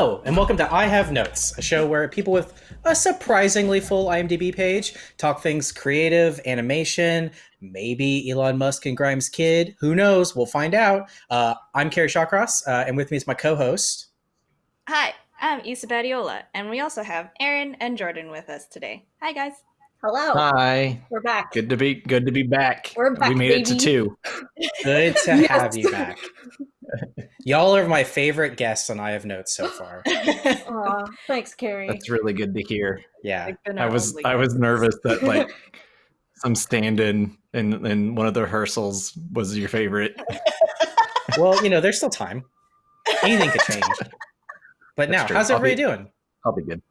Hello, and welcome to I Have Notes, a show where people with a surprisingly full IMDb page talk things creative, animation, maybe Elon Musk and Grimes' kid. Who knows? We'll find out. Uh, I'm Carrie Shawcross, uh, and with me is my co host. Hi, I'm Isa Badiola, and we also have Aaron and Jordan with us today. Hi, guys. Hello. Hi. We're back. Good to be good to be back. We're back, We made it to two. Good to Yes. have you back. Y'all are my favorite guests on I Have Notes so far. Aw, thanks, Carrie. That's really good to hear. Yeah. I was I was nervous that like some stand-in in in one of the rehearsals was your favorite. Well, you know, there's still time. Anything could change. But That's now, true. how's I'll everybody be- doing? I'll be good.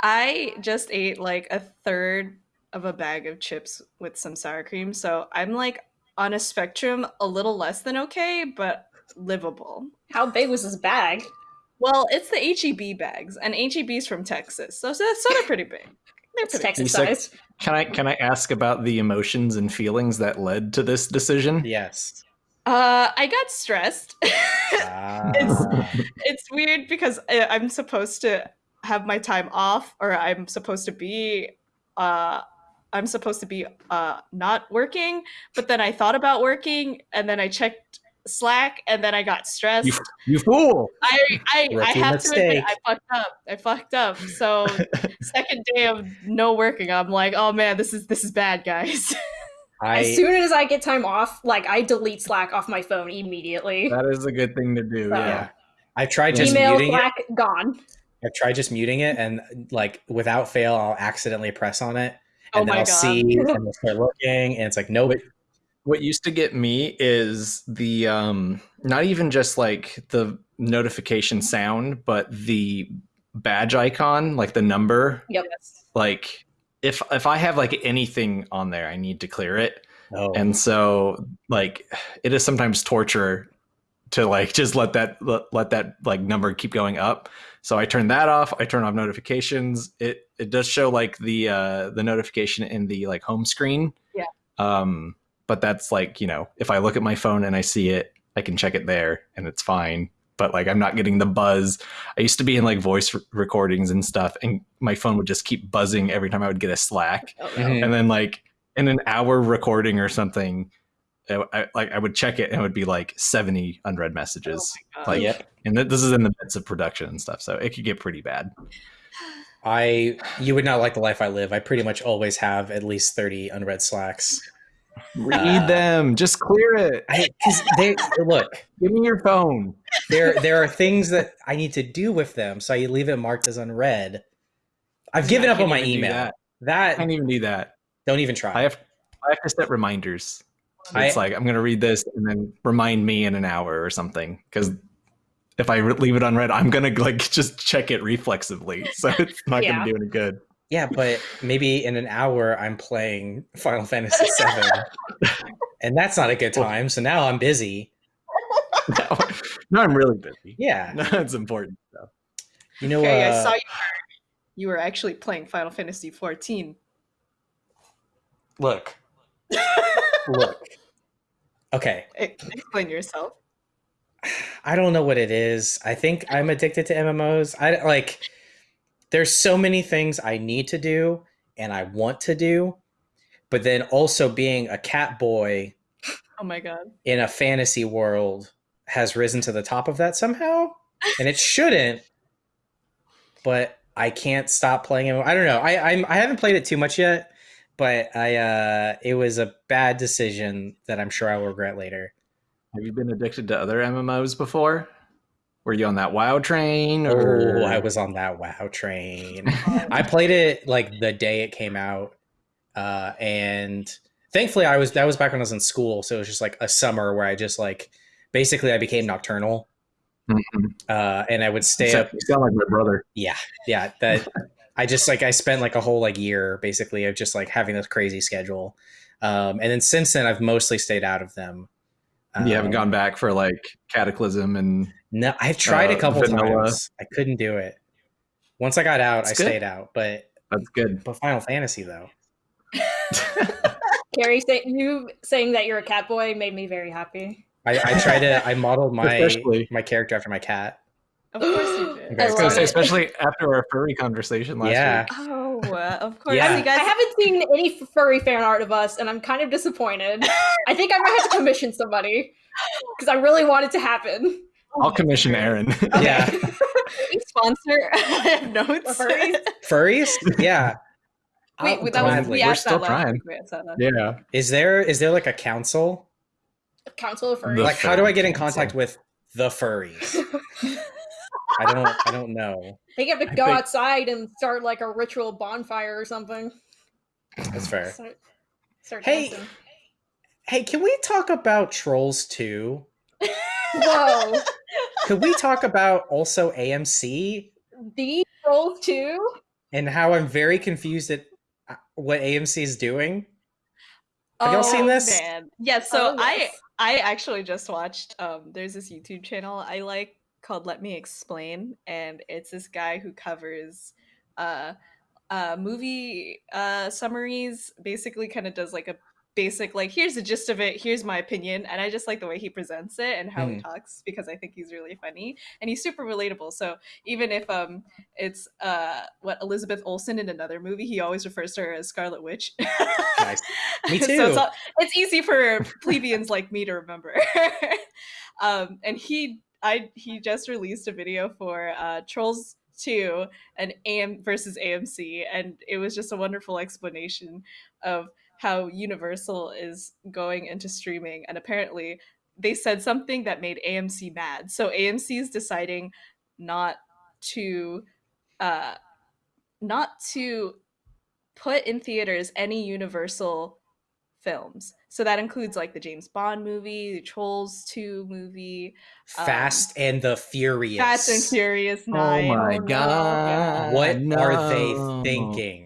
I just ate like a third of a bag of chips with some sour cream, so I'm like on a spectrum a little less than okay, but livable. How big was this bag? Well, it's the HEB bags, and HEB's from Texas, so, so, so they're pretty big. They're pretty Texas You said- Can I can I ask about the emotions and feelings that led to this decision? Yes. Uh, I got stressed. Ah. it's weird because I- I'm supposed to have my time off, or I'm supposed to be, uh, I'm supposed to be uh not working. But then I thought about working, and then I checked Slack, and then I got stressed. You, you fool! I I, I have to admit. I fucked up. I fucked up. So second day of no working, I'm like, oh man, this is this is bad, guys. I, As soon as I get time off, like I delete Slack off my phone immediately. That is a good thing to do. Uh, yeah. yeah. I tried just Email, muting it. Slack, gone. I tried just muting it, and like without fail, I'll accidentally press on it, Oh and then I'll God. see, and I'll start looking, and it's like, nope. What used to get me is the um not even just like the notification sound but the badge icon like the number. Yep. like if if i have like anything on there i need to clear it. Oh, and so like it is sometimes torture to like just let that let, let that like number keep going up. So i turn that off i turn off notifications. It it does show like the uh the notification in the like home screen. Yeah. um but that's like you know if i look at my phone and i see it i can check it there and it's fine but like i'm not getting the buzz i used to be in like voice r- recordings and stuff and my phone would just keep buzzing every time i would get a slack Oh, no. Mhm. and then like in an hour recording or something I, I- like i would check it and it would be like 70 unread messages Oh like Yep. and th- this is in the midst of production and stuff so it could get pretty bad I you would not like the life I live. I pretty much always have at least thirty unread slacks. Read Uh, them just clear it I they look give me your phone there there are things that I need to do with them, so I leave it marked as unread. I've given I up on my email. that. i can't even do that don't even try. i have i have to set reminders I- it's like i'm gonna read this and then remind me in an hour or something because if i re- leave it unread i'm gonna like just check it reflexively so it's not Yeah. gonna do any good yeah, but maybe in an hour I'm playing Final Fantasy VII, and that's not a good time. So now I'm busy. no, no i'm really busy Yeah, that's important stuff you know. Okay, uh, I saw you were, you were actually playing Final Fantasy 14. Look, look. Okay, Explain yourself. I don't know what it is. I think I'm addicted to MMOs. I like there's so many things I need to do and I want to do, but then also being a cat boy Oh my god. in a fantasy world has risen to the top of that somehow, and it shouldn't. But I can't stop playing it. I don't know. I I'm, I haven't played it too much yet, but I uh it was a bad decision that I'm sure I will regret later. Have you been addicted to other MMOs before? Were you on that WoW train? Or Oh, I was on that WoW train. I played it like the day it came out, uh, and thankfully I was that was back when I was in school, so it was just like a summer where I just like basically I became nocturnal, Mhm. uh, and I would stay So- up. You sound like my brother. Yeah, yeah. That I just like I spent like a whole like year basically of just like having this crazy schedule, um, and then since then I've mostly stayed out of them. you haven't Um, gone back for like Cataclysm and No, I've tried a uh, couple vanilla. times. I couldn't do it. Once I got out, It's I good. stayed out, but that's good. but Final Fantasy though. Carrie, say, you saying that you're a cat boy made me very happy. I, I try to I modeled my Especially- my character after my cat. Of course you did. very I was gonna say, it. especially after our furry conversation last Yeah. week. Oh, uh, of course. Yeah. You guys, I haven't seen any furry fan art of us, and I'm kind of disappointed. I think I might have to commission somebody because I really want it to happen. Oh I'll commission Aaron. Yeah. sponsor notes. Furries? Furries? Yeah. Wait, I'll that was gladly- we We're still that trying. week, we asked that last yeah. Is there is there like a council? Council of Furries. The like how do I get in council. contact with the furries? I don't I don't know. they have to go think- outside and start like a ritual bonfire or something. That's fair. Start, start Hey. dancing. Hey, can we talk about Trolls 2? Whoa, Could we talk about also AMC the trolls too. and how I'm very confused at uh, what AMC is doing? Have y'all Oh, seen this? Man. Yes. So Oh, I. I actually just watched. Um, there's this YouTube channel I like called Let Me Explain, and it's this guy who covers uh, uh, movie uh, summaries. Basically, kind of does like a basic like here's the gist of it here's my opinion and i just like the way he presents it and how he Mhm. talks because i think he's really funny and he's super relatable so even if um it's uh what elizabeth olsen in another movie he always refers to her as scarlet witch Nice. Me so too. it's, all- it's easy for plebeians like me to remember. um, and he, I, he just released a video for uh, Trolls Two and AM versus AMC, and it was just a wonderful explanation of how Universal is going into streaming, and apparently they said something that made AMC mad. So AMC is deciding not to, uh, not to put in theaters any Universal films. So that includes like the James Bond movie, the Trolls 2 movie, Fast and the Furious. Fast and Furious Oh my god. What are they thinking?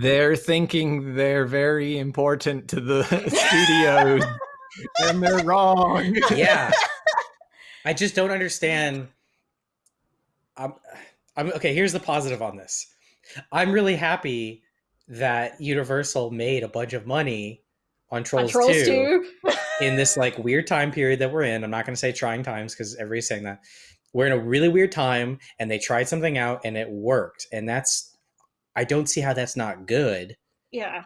They're thinking they're very important to the studios. and they're wrong. Yeah. I just don't understand. I'm, I'm okay. Here's the positive on this. I'm really happy that Universal made a bunch of money on On Trolls, Trolls 2, 2. in this like weird time period that we're in. I'm not going to say trying times because everybody's saying that. We're in a really weird time and they tried something out and it worked. And that's, I don't see how that's not good. Yeah.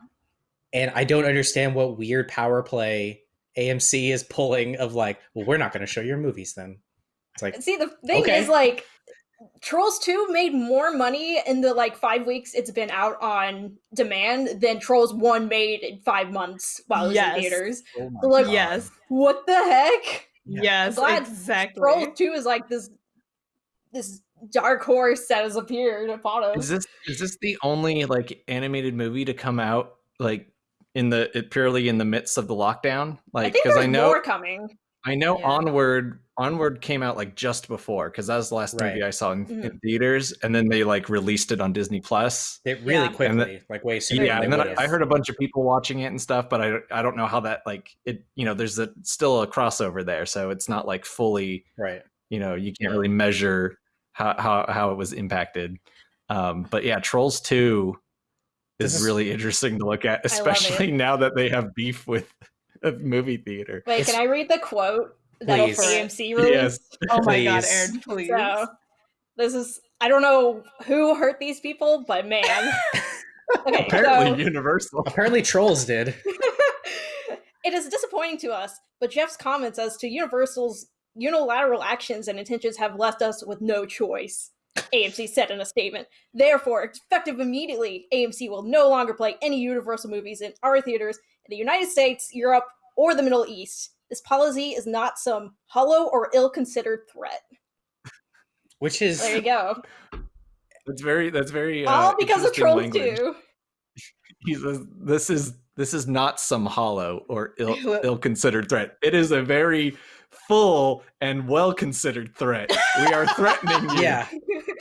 And I don't understand what weird power play AMC is pulling of like, well, we're not going to show your movies then. It's like, See, the thing Okay. is, like, Trolls 2 made more money in the, like, five weeks it's been out on demand than Trolls 1 made in five months while it was Yes. in theaters. Oh my like, God. Yes. What the heck? Yes, glad exactly. Trolls 2 is, like, this this dark horse that has appeared upon us. Is this is this the only like animated movie to come out like in the it purely in the midst of the lockdown? Like because there's I, know more coming. I know Yeah. Onward Onward came out like just before because that was the last movie I saw in, Mhm. in theaters, and then they like released it on Disney Plus. it really Yeah. quickly, And the- like way sooner. Yeah, than and then I. I heard a bunch of people watching it and stuff, but I I don't know how that like it. You know, there's a still a crossover there, so it's not like fully. right. You know, you can't really measure how how how it was impacted. Um, but yeah, Trolls Two is is- really interesting to look at, I love it. especially now that they have beef with a movie theater. Wait, It's- can I read the quote that AMC released? Yes. Oh my god, Aaron, please. So, this is I don't know who hurt these people, but man. Okay, Apparently, so Universal. Apparently, Trolls did. it is disappointing to us, but Jeff's comments as to Universal's unilateral actions and intentions have left us with no choice. AMC said in a statement. Therefore, effective immediately, AMC will no longer play any Universal movies in our theaters in the United States, Europe, or the Middle East. This policy is not some hollow or ill-considered threat. Which is There you go. That's very. That's very. Uh, All because of interesting Trolls language. 2. He says, "This is this is not some hollow or ill ill considered threat. It is a very full and well considered threat. We are threatening you yeah,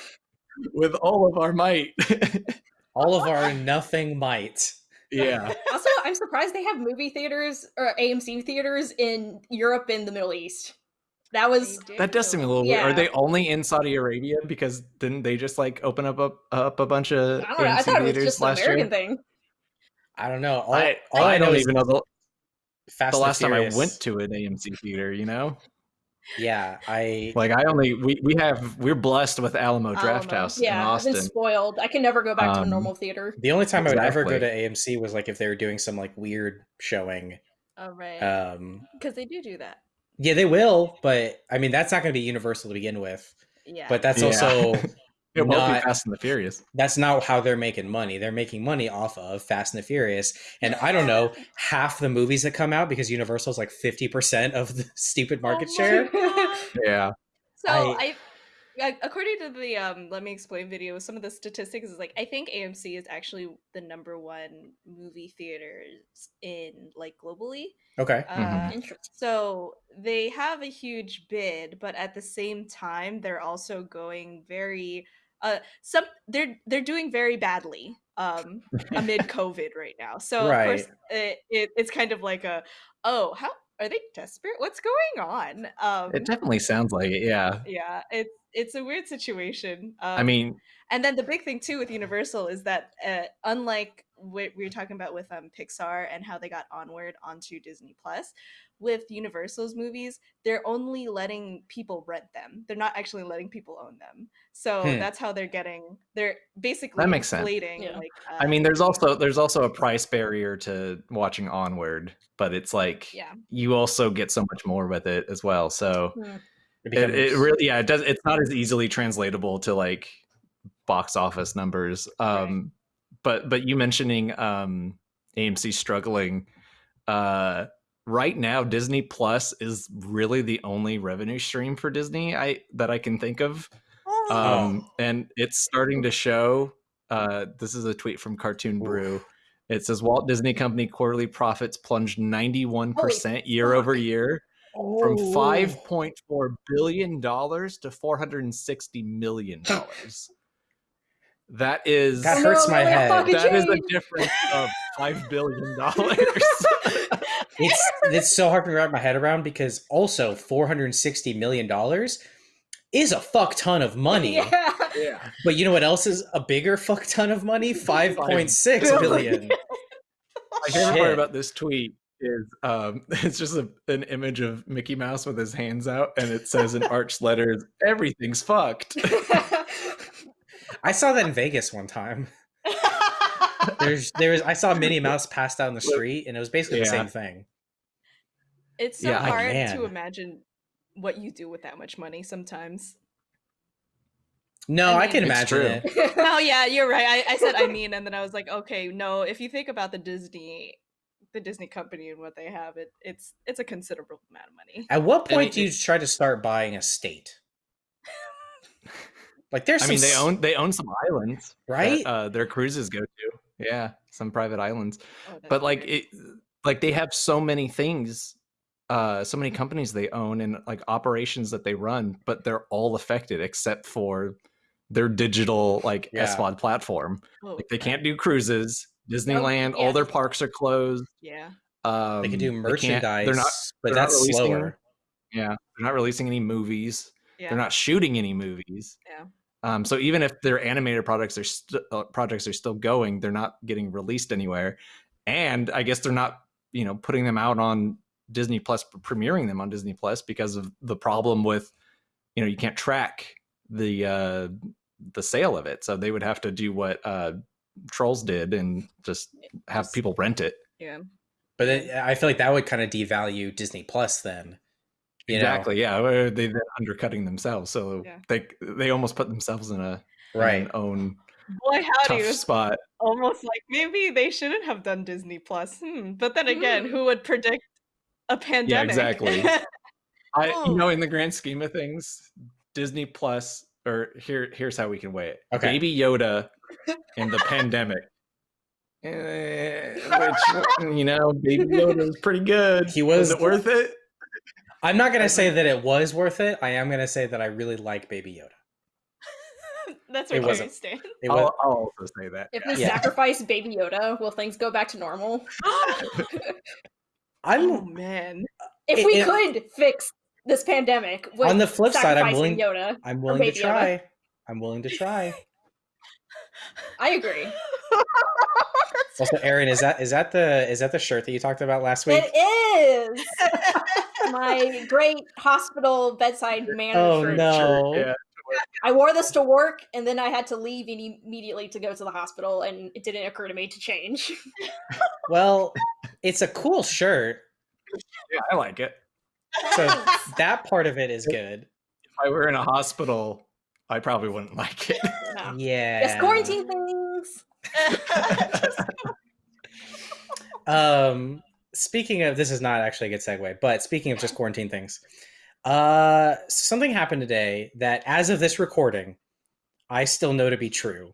with all of our might." all of our nothing might. yeah, Also, I'm surprised they have movie theaters or AMC theaters in Europe and the Middle East. That was that does seem a little weird. Are they only in Saudi Arabia? Because didn't they just like open up a, up a bunch of I don't know. I AMC thought it was theaters just an last American year? thing. I don't know. All I, all I, I don't is even know the, Fast the and last time I went to an AMC theater. You know, yeah, I Like I only we we have we're blessed with Alamo Draft Alamo. House Yeah, in I've been Austin. spoiled. I can never go back to a Um, normal theater. the only time I would ever go to AMC was like if they were doing some like weird showing. All right. Um, Because they do do that. yeah, they will, but I mean that's not going to be Universal to begin with. Yeah. But that's Yeah. also It won't be Fast and the Furious. that's not how they're making money. They're making money off of Fast and the Furious. And I don't know, half the movies that come out because Universal's like 50% of the stupid market Oh share. God. Yeah. So I- I, according to the um, let me explain video, some of the statistics is like I think AMC is actually the number one movie theaters in like globally. Okay. Uh, Mhm. Interesting. So they have a huge bid, but at the same time, they're also going very uh some they're they're doing very badly um amid COVID right now. So of course it, it it's kind of like a oh how are they desperate? What's going on? Um It definitely sounds like it. Yeah. yeah, it's it's a weird situation. Um, I mean, and then the big thing too with Universal is that uh, unlike what we were talking about with um, Pixar and how they got onward onto Disney Plus, with Universal's movies, they're only letting people rent them. They're not actually letting people own them. So Hmm. that's how they're getting. They're basically That makes sense. inflating. Yeah. Like, I uh, mean, there's also there's also a price barrier to watching Onward, but it's like yeah. you also get so much more with it as well. So Hmm. It it, it really yeah, it does it's not as easily translatable to like box office numbers. Um but but you mentioning um AMC struggling uh right now Disney Plus is really the only revenue stream for Disney I that I can think of. Oh. um, and it's starting to show. Uh, this is a tweet from Cartoon Brew. It says Walt Disney Company quarterly profits plunged 91% year over year from Oh. 5.4 billion dollars to 460 million dollars. That is That hurts no, my no, head. fucking that is a Jane. difference of 5 billion dollars. it's it's so hard to wrap my head around because also 460 million dollars is a fuck ton of money. Yeah. yeah. But you know what else is a bigger fuck ton of money? 5.6 billion. billion. My favorite part about this tweet is um, it's just a, an image of Mickey Mouse with his hands out, and it says in arch letters, "Everything's fucked." I saw that in Vegas one time. There's there was I saw Minnie Mouse passed out in the street and it was basically the same thing. It's so Yeah, hard to imagine what you do with that much money sometimes. No, I I, can imagine true. it. oh yeah, you're right. I, I said I mean, and then I was like, okay, no. If you think about the Disney, the Disney company and what they have, it it's it's a considerable amount of money. At what I point mean, do you try to start buying a state? Like there's I some mean, they own they own some islands, that, right? uh, their cruises go to. Yeah, some private islands, Oh, but like weird. it, like they have so many things, uh, so many companies they own and like operations that they run, but they're all affected except for their digital like Yeah. SVOD platform. Oh, Like they can't do cruises. Disneyland, yeah. all their parks are closed. Yeah. Um, they can do merchandise, They're not. but they're not that's releasing- slower. Yeah, they're not releasing any movies. Yeah. They're not shooting any movies. Yeah. Um, so even if their animated products are st- uh, projects are still going, they're not getting released anywhere. And I guess they're not, you know, putting them out on Disney Plus, premiering them on Disney Plus because of the problem with, you know, you can't track the uh, the sale of it. So they would have to do what uh, Trolls did and just have people rent it. Yeah. But then I feel like that would kind of devalue Disney Plus then. You exactly. Yeah, they they're undercutting themselves, so Yeah. they they almost put themselves in a know? in Right. an own Boy, howdy, tough it's spot. almost like maybe they shouldn't have done Disney Plus. Hmm. But then again, Hmm. who would predict a pandemic? Yeah, exactly. I Oh. you know in the grand scheme of things, Disney Plus or here here's how we can weigh it. Okay. Baby Yoda in the pandemic. Eh, which you know, Baby Yoda was pretty good. He was- it worth it? I'm not gonna say that it was worth it. I am gonna say that I really like Baby Yoda. That's It where wasn't. Carrie stands. It I'll, I'll also say that. If yeah. they Yeah. sacrifice Baby Yoda, will things go back to normal? I'm oh man. If It- we it- could fix this pandemic, with on the flip side. I'm willing. Yoda. I'm willing to Baby Yoda. try. I'm willing to try. I agree. Also, Aaron, is that is that the is that the shirt that you talked about last week? It is my great hospital bedside manner Oh shirt. no! Yeah. I wore this to work, and then I had to leave immediately to go to the hospital, and it didn't occur to me to change. Well, it's a cool shirt, yeah, I like it. so that part of it is good. If I were in a hospital, I probably wouldn't like it. No. Yeah. Yes, quarantine things. Um, speaking of, this is not actually a good segue, but speaking of just quarantine things, uh, something happened today that, as of this recording, I still know to be true,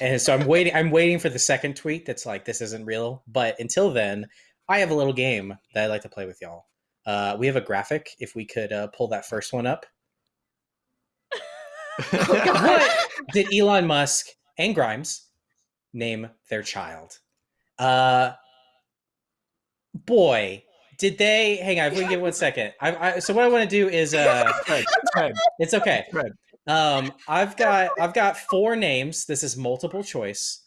and so I'm waiting. I'm waiting for the second tweet that's like, "This isn't real." But until then, I have a little game that I'd like to play with y'all. Uh, we have a graphic. If we could uh, pull that first one up. What did Elon Musk and Grimes name their child? Uh, boy, did they? Hang on, if we can give one second. I, I so what I want to do is uh, Fred, Fred, it's okay. Fred. Um, I've got I've got four names. This is multiple choice.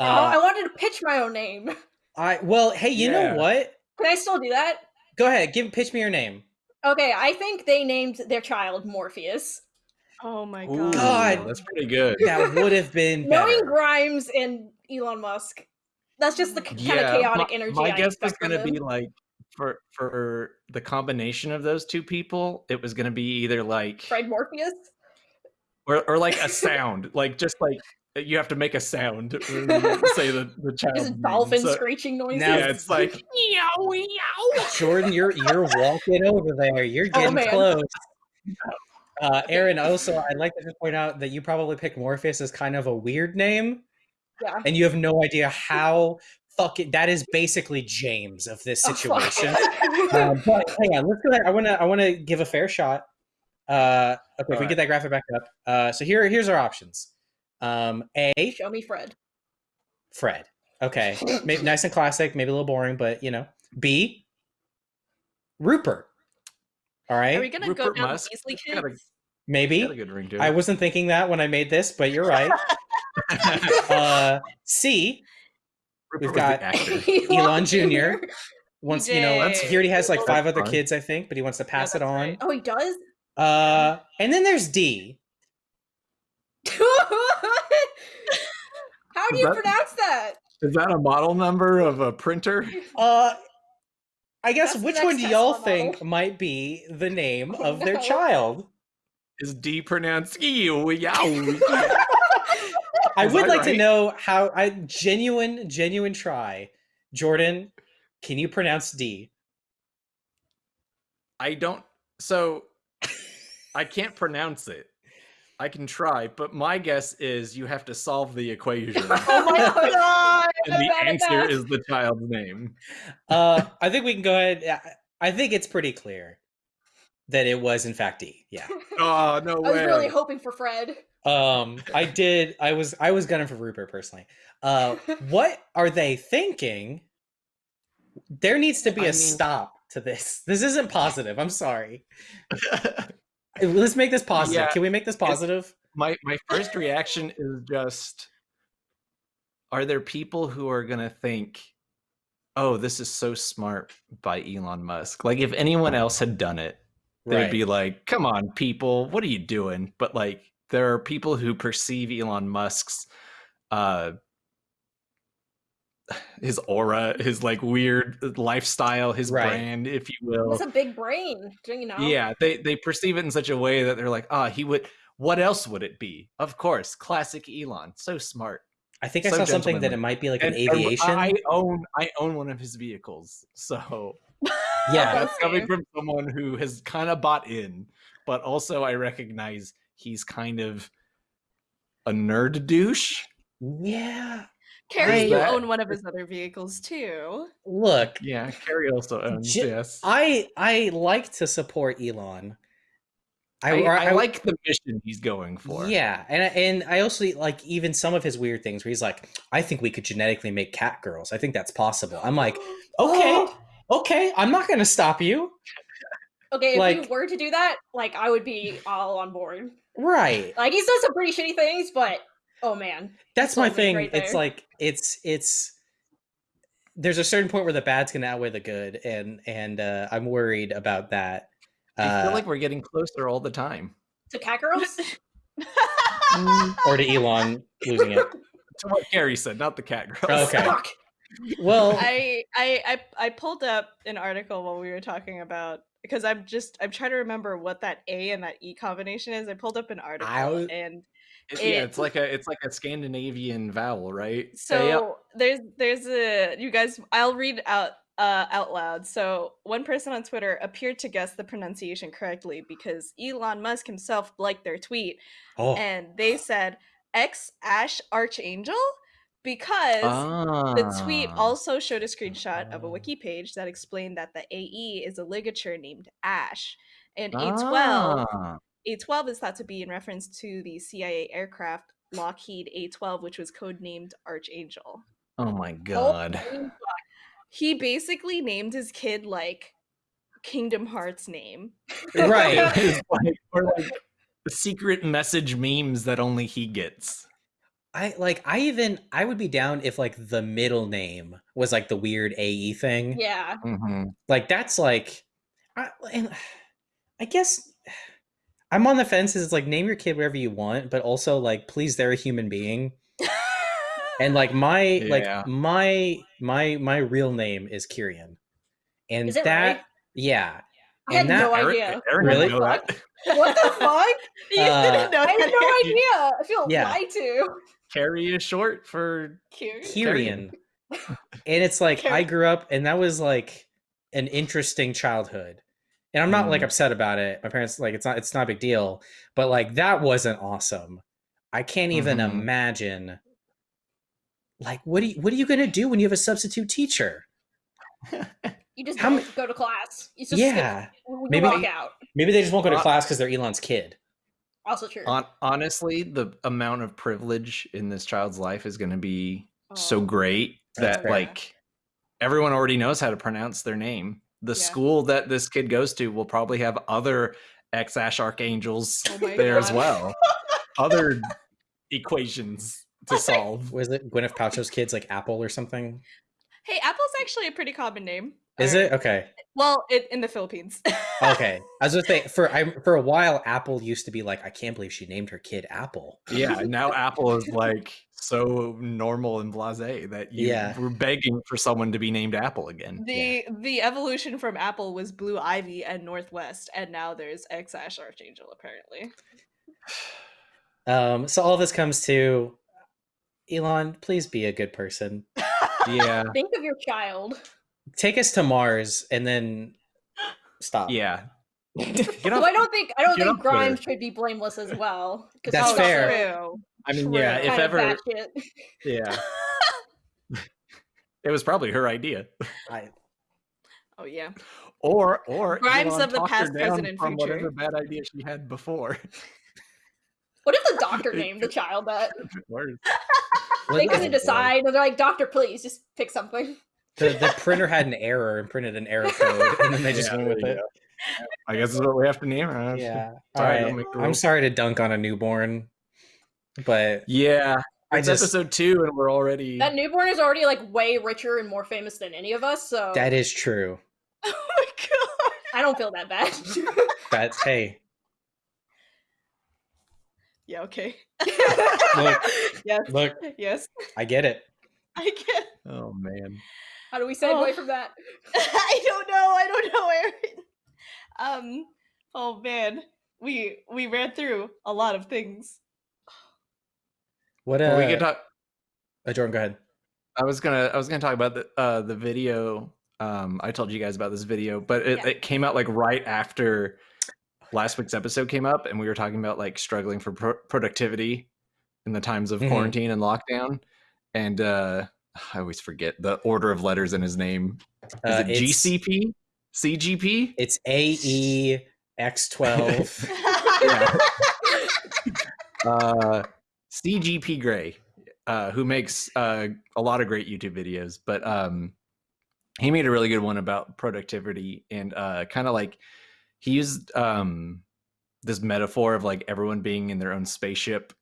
oh, I Uh, wanted to pitch my own name. I well, hey, you Yeah. know what? Can I still do that? Go ahead, give pitch me your name. Okay, I think they named their child Morpheus. Oh my Ooh, god. God. that's pretty good. That would have been Knowing. Grimes and Elon Musk, that's just the kind of chaotic my, energy My I guess was going to be like for for the combination of those two people, it was going to be either like Fred Morpheus. or or like a sound, like just like you have to make a sound uh, say the the child. Just dolphin so, screeching noises. Now- Yeah, it's like meow meow. Jordan, you're you're walking over there. You're Oh, getting man. close. Uh, Aaron, also, I'd like to just point out that you probably picked Morpheus as kind of a weird name, yeah. and you have no idea how fucking that is basically James of this Oh, fuck. situation. um, but hang on, let's go ahead. I want to I want to give a fair shot. Uh, okay, if we Alright. get that graphic back up. Uh, so here here's our options. Um, A, Show me Fred. Fred. Okay, maybe nice and classic, maybe a little boring, but you know. B, Rupert. All right, Are we gonna go Rupert down Musk. the Weasley It's kids? Maybe. A good ring to. I wasn't thinking that when I made this, but you're right. uh, C, Rupert we've got. Elon Jr. Once you know, he already has like five other kids, I think, but he wants to pass it on. right. Oh, he does. Uh, and then there's D. How do Is you that- pronounce that? Is that a model number of a printer? Uh, I guess That's which one do y'all think might be the name Oh, of their child? Is D pronounced ew yow? I would like to know how. I genuine, genuine try. Jordan, can you pronounce D? I don't. So I can't pronounce it. I can try, but my guess is you have to solve the equation, Oh my god! and the answer is the child's name. Uh, I think we can go ahead. I think it's pretty clear that it was in fact D. Yeah. Oh no way. I was really hoping for Fred. Um, I did. I was. I was gunning for Rupert personally. Uh, what are they thinking? There needs to be I a mean- stop to this. This isn't positive. I'm sorry. Let's make this positive. Yeah, Can we make this positive? my my first reaction is just: Are there people who are gonna think, "Oh, this is so smart by Elon Musk"? Like, if anyone else had done it, they'd Right. be like, "Come on, people, what are you doing?" But like, there are people who perceive Elon Musk's uh his aura, his like weird lifestyle, his Right. brand, if you will. It's a big brain, do you know? Yeah, they they perceive it in such a way that they're like, "Ah, he would what else would it be?" Of course, classic Elon, so smart. I think I saw something that it might be like an And- and aviation. I own I own one of his vehicles. So yeah. that's coming from someone who has kind of bought in, but also I recognize he's kind of a nerd douche. Yeah. Carrie, you that- own one of his other vehicles too. Look, Yeah, Carrie also owns. J- yes, I I like to support Elon. I, or I like the mission he's going for. Yeah, and I- and I also like even some of his weird things where he's like, I think we could genetically make cat girls. I think that's possible. I'm like, okay, oh. Okay, I'm not gonna stop you. Okay, if Like- you were to do that, like I would be all on board. Right. Like he's done some pretty shitty things, but Oh man. That's my thing. right it's like it's it's there's a certain point where the bad's gonna outweigh the good, and and uh, I'm worried about that. I Uh, feel like we're getting closer all the time. To cat girls? or to Elon losing it. To what Gary said, not the cat girls. Okay. Fuck. Well, I, I I I pulled up an article while we were talking about because I'm just I'm trying to remember what that A and that E combination is. I pulled up an article I- and It's, yeah, it's like a it's like a Scandinavian vowel, right? so Yeah. there's there's a you guys I'll read out uh, out loud. So one person on Twitter appeared to guess the pronunciation correctly because Elon Musk himself liked their tweet oh, and they said X Ash Archangel because The tweet Ah. also showed a screenshot of a wiki page that explained that the AE is a ligature named Ash, and A12 Ah. A12 is thought to be in reference to the CIA aircraft Lockheed A12, which was codenamed Archangel. Oh my god. He basically named his kid like Kingdom Hearts name. right. Like, or like secret message memes that only he gets. I like. I even I would be down if like the middle name was like the weird AE thing. Yeah. Mm-hmm. Like that's like, I, and I guess I'm on the fence. is like name your kid whatever you want, but also like please they're a human being. And like my Yeah. like my my my real name is Kyrian, and Is it that really? yeah. I had And that- no Eric, idea. Eric Really? didn't know that. What the fuck? you Uh, didn't know I had no idea. I feel Yeah. lied to. Carrie is short for Cute. Kyrian. and it's like I grew up and that was like an interesting childhood. And I'm not like Mm. upset about it. My parents like it's not it's not a big deal, but like that wasn't awesome. I can't even Mhm. imagine like what do you, what are you going to do when you have a substitute teacher? You just How don't go to class. You just yeah. skip. You Maybe- walk out. Maybe they just won't go to class cuz they're Elon's kid. Also true. On, honestly, the amount of privilege in this child's life is going to be so Oh. great that fair. like everyone already knows how to pronounce their name. The Yeah. school that this kid goes to will probably have other ex Ash archangels Oh my there as well. other equations to solve. Was it Gwyneth Paltrow's kids like Apple or something? Hey, Apple's actually a pretty common name. Is Or- it? Okay. Well, it, in the Philippines. Okay. I was going to for I for a while Apple used to be like I can't believe she named her kid Apple. Yeah, now Apple is like so normal and blasé that you Yeah. we're begging for someone to be named Apple again. The the evolution from Apple was Blue Ivy and North West, and now there's X Ash Archangel apparently. Um, so all this comes to Elon, please be a good person. Yeah. Think of your child. Take us to Mars and then stop. Yeah. Get Well, I don't think I don't think. Grimes should be blameless as well. 'cause That's he's fair. also True. I mean, yeah, if ever. Yeah. it was probably her idea. I, Oh yeah. Or or Grimes Elon of the past, down present, and from future. whatever bad idea she had before. What if the doctor named the child that? They couldn't decide. They're like, doctor, please just pick something. The, the printer had an error and printed an error code, and then they just Yeah, went with it. you I guess that's what we have to name it. Yeah. All Sorry, right. don't make the I'm sorry to dunk on a newborn, but Yeah. It's just episode two, and we're already. That newborn is already like way richer and more famous than any of us, so that is true. Oh my god. I don't feel that bad. That's hey, Yeah. Okay. Look. yes. look, Yes. I get it. I get. oh man. How do we segue Oh. from that? I don't know. I don't know, Aaron. Um. Oh man, we we ran through a lot of things. What uh, Well, we can talk. uh, Jordan, go ahead. I was gonna I was gonna talk about the uh the video. Um I told you guys about this video, but it, Yeah. it came out like right after last week's episode came up and we were talking about like struggling for pro- productivity in the times of Mhm. quarantine and lockdown. And uh I always forget the order of letters in his name. Is Uh, it GCP? CGP? It's A E X twelve. Yeah. uh CGP Grey, uh, who makes uh, a lot of great YouTube videos, but um, he made a really good one about productivity and uh, kind of like he used um, this metaphor of like everyone being in their own spaceship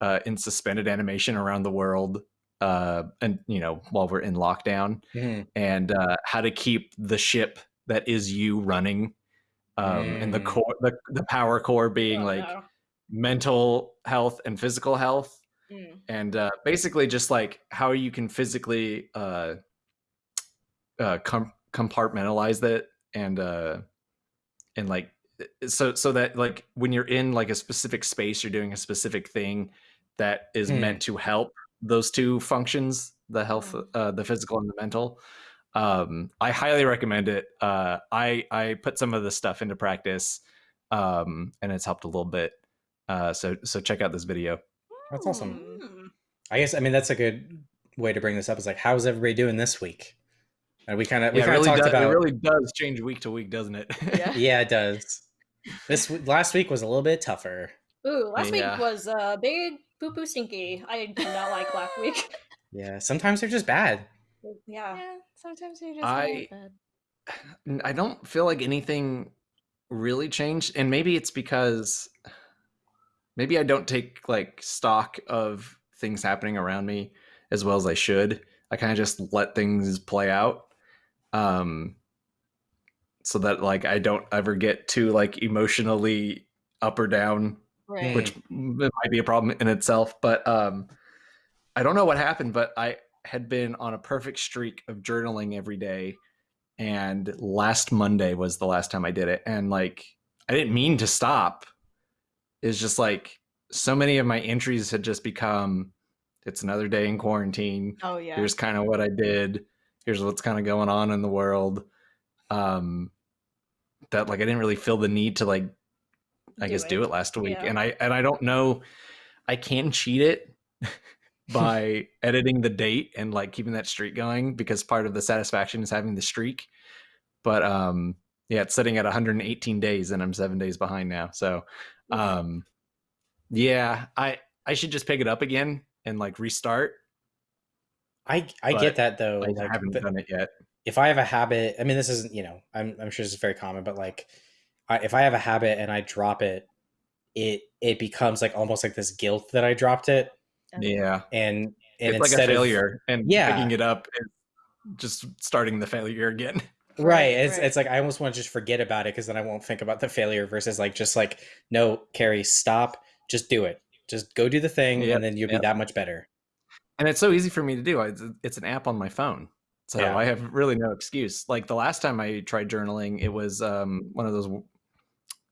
uh, in suspended animation around the world, uh, and you know while we're in lockdown, Mhm. and uh, how to keep the ship that is you running, um, and the Mm. core, the, the power core being Oh, like no. mental health and physical health Mm. and uh, basically just like how you can physically uh, uh, com- compartmentalize that and uh, and like so so that like when you're in like a specific space you're doing a specific thing that is meant to help those two functions the health Mm. uh, the physical and the mental um i highly recommend it uh i i put some of the stuff into practice um and it's helped a little bit uh so so check out this video That's awesome. Mm. I guess I mean that's a good way to bring this up. Is like, how's everybody doing this week? And we kind of we yeah, kind of really, talked does, about. it really does change week to week, doesn't it? Yeah. yeah, it does. This last week was a little bit tougher. Ooh, last Yeah. week was a big poo poo stinky. I did not like last week. Yeah, sometimes they're just bad. Yeah. Yeah, sometimes you just I- want that. N- I don't feel like anything really changed, and maybe it's because maybe I don't take like stock of things happening around me as well as I should. I kind of just let things play out, um, so that like I don't ever get too like emotionally up or down right. which might be a problem in itself. But um, I don't know what happened, but I had been on a perfect streak of journaling every day, and last Monday was the last time I did it, and like I didn't mean to stop. It's just like so many of my entries had just become it's another day in quarantine oh yeah. here's kind of what i did here's what's kind of going on in the world um that like i didn't really feel the need to like i Do guess do it. it last week Yeah. and i and i don't know i can cheat it by editing the date and like keeping that streak going because part of the satisfaction is having the streak but um yeah it's sitting at 118 days and i'm seven days behind now so um yeah i i should just pick it up again and like restart I I But get that though. I like, haven't done it yet. if I have a habit, I mean, this isn't you know, I'm I'm sure this is very common, but like, I, if I have a habit and I drop it, it it becomes like almost like this guilt that I dropped it, Yeah, and and it's like a instead of- and Yeah. picking it up and just starting the failure again. right Right, it's right. it's like i almost want to just forget about it because then i won't think about the failure versus like just like no carrie stop just do it just go do the thing Yep, and then you'll yep. be that much better And it's so easy for me to do. It's, it's an app on my phone, so Yeah. I have really no excuse. Like the last time I tried journaling, it was um, one of those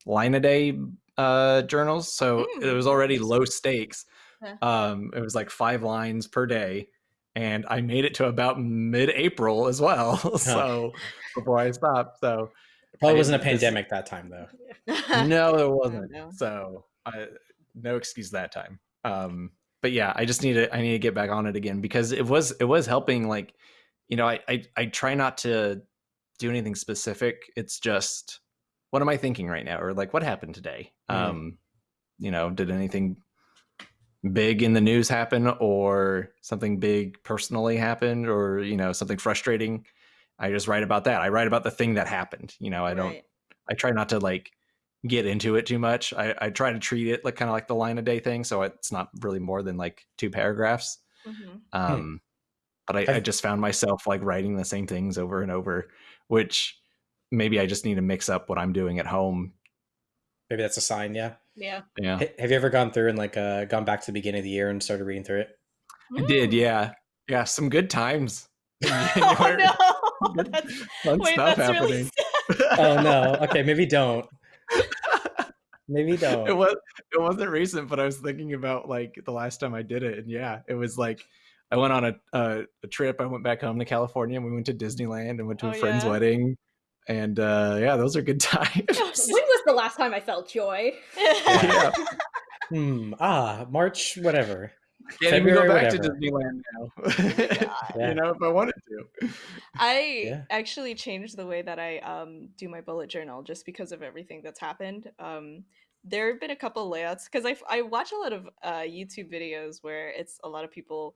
line a day uh, journals, so it Mm, was already low stakes. Yeah. Um, it was like five lines per day, and I made it to about mid-April as well. so before I stopped, so probably I wasn't a didn't- this- pandemic that time though no, there wasn't. no. So I, no excuse that time. Um, but yeah, I just need to I need to get back on it again because it was it was helping. Like, you know, I I, I try not to do anything specific. It's just what am I thinking right now, or like what happened today. Mhm. Um, you know, did anything big in the news happen, or something big personally happened, or you know something frustrating. I just write about that. I write about the thing that happened. You know, I don't Right. I try not to like get into it too much. I, I try to treat it like kind of like the line a day thing, so it's not really more than like two paragraphs. Mhm. Um, but I, I just found myself like writing the same things over and over, which maybe I just need to mix up what I'm doing at home. maybe that's a sign yeah Yeah. Yeah, H- have you ever gone through and like uh gone back to the beginning of the year and started reading through it I did. Mm. Yeah, yeah, some good times. Oh no! Good That's, Fun wait, stuff that's really happening. oh no okay maybe don't maybe don't It was it wasn't recent, but I was thinking about like the last time I did it, and yeah, it was like I went on a a, a trip. I went back home to California, and we went to Disneyland and went to Oh, a friend's yeah. wedding, and uh, yeah, those are good times. When was the last time I felt joy? yeah, hmm ah march whatever can't even go back whatever. to Disneyland now. Yeah. You know, if I wanted to. I Yeah. actually changed the way that I um, do my bullet journal just because of everything that's happened. Um, there have been a couple layouts because I watch a lot of uh, YouTube videos where it's a lot of people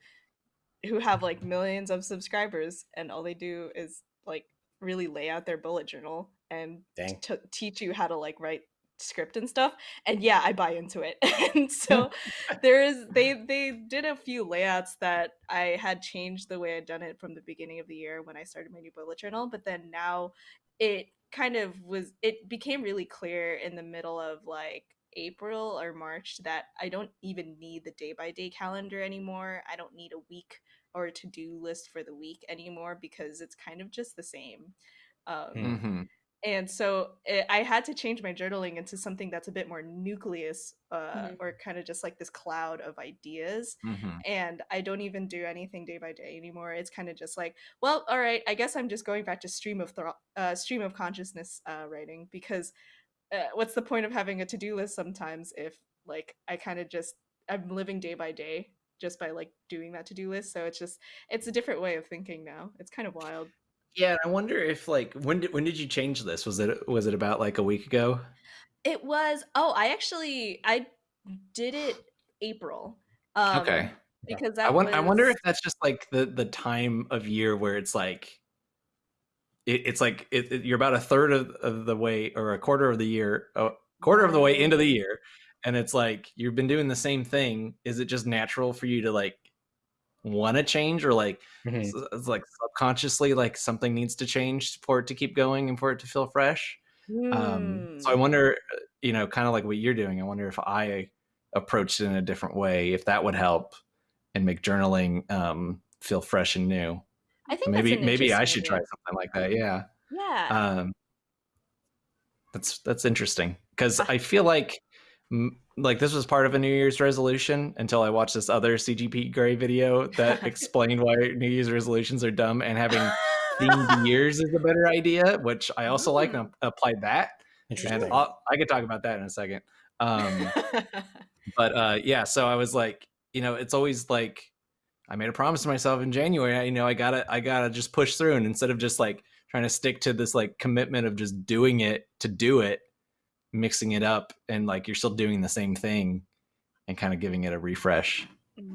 who have like millions of subscribers and all they do is like really lay out their bullet journal and t- teach you how to like write script and stuff and yeah i buy into it. And so there's they they did a few layouts that i had changed the way i'd done it from the beginning of the year when i started my new bullet journal but then now it kind of was it became really clear in the middle of like april or march that i don't even need the day by day calendar anymore. I don't need a week or to-do list for the week anymore because it's kind of just the same um, Hmm. hmm and so it, i had to change my journaling into something that's a bit more nucleus uh, Mhm. or kind of just like this cloud of ideas hmm and i don't even do anything day by day anymore it's kind of just like well all right i guess i'm just going back to stream of thro- uh, stream of consciousness uh, writing because uh, what's the point of having a to-do list sometimes if like i kind of just i'm living day by day just by like doing that to-do list so it's just it's a different way of thinking now it's kind of wild Yeah, And I wonder if like when did when did you change this? Was it was it about like a week ago? It was. Oh, I actually I did it April. Um, Okay. Because that I wonder, I wonder if that's just like the the time of year where it's like it, it's like it, it- you're about a third of, of the way or a quarter of the year a quarter of the way into the year and it's like you've been doing the same thing is it just natural for you to like want to change or like Mhm. it's like subconsciously like something needs to change for it to keep going and for it to feel fresh um so i Hmm. wonder uh, you know kind of like what you're doing i wonder if i approached it in a different way if that would help and make journaling um feel fresh and new I think maybe maybe i should try something like that yeah Yeah. um that's that's interesting because i feel like like this was part of a new year's resolution until i watched this other cgp grey video that explained why new year's resolutions are dumb and having themed years is a better idea which i also like and applied that. Interesting. and I'll, i could talk about that in a second. Um but uh yeah so i was like you know it's always like i made a promise to myself in january I, you know i gotta i gotta just push through and instead of just like trying to stick to this like commitment of just doing it to do it mixing it up and like you're still doing the same thing and kind of giving it a refresh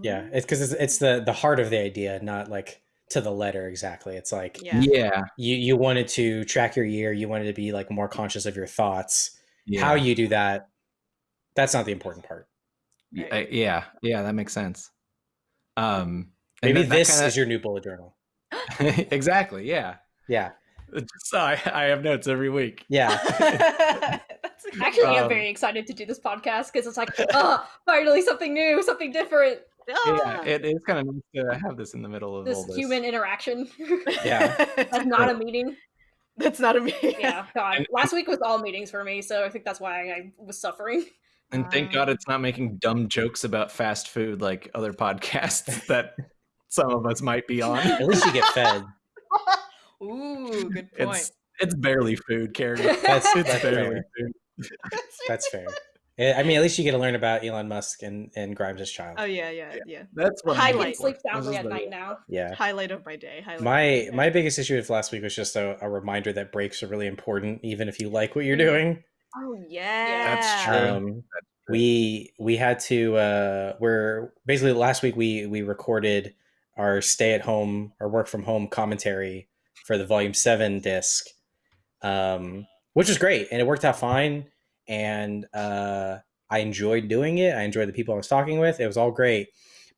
yeah, it's because it's, it's the the heart of the idea, not like to the letter exactly. It's like yeah. yeah you you wanted to track your year, you wanted to be like more conscious of your thoughts. yeah How you do that, that's not the important part. Y- uh, yeah yeah that makes sense um Maybe that- that this kinda- is your new bullet journal. exactly yeah Yeah, so I, I have notes every week yeah. That's Actually, one. I'm Um, very excited to do this podcast because it's like, oh, finally something new, something different. yeah Ah. it's kind of nice to have this in the middle of all This this human interaction. Yeah. That's not a meeting. That's not a meeting. Yeah, God. And- Last week was all meetings for me, so I think that's why I was suffering. And thank God Um, it's not making dumb jokes about fast food like other podcasts that some of us might be on. At least you get fed. Ooh, good point. It's it's barely food, Carrie. That's, It's that's barely fair. food. That's fair. Eh, I mean, at least you get to learn about Elon Musk and, and Grimes' child. oh yeah, yeah, yeah. That's what I Highlight. can I'm sleep soundly at night now. Yeah. Highlight of my day. Highlight My of my, my biggest issue with last week was just a, a reminder that breaks are really important, even if you like what you're Mhm. doing. Oh yeah. That's true. Um, we we had to uh, we're basically last week we we recorded our stay at home or work from home commentary for the volume seven disc, um, which was great and it worked out fine. And uh, I enjoyed doing it. I enjoyed the people I was talking with. It was all great,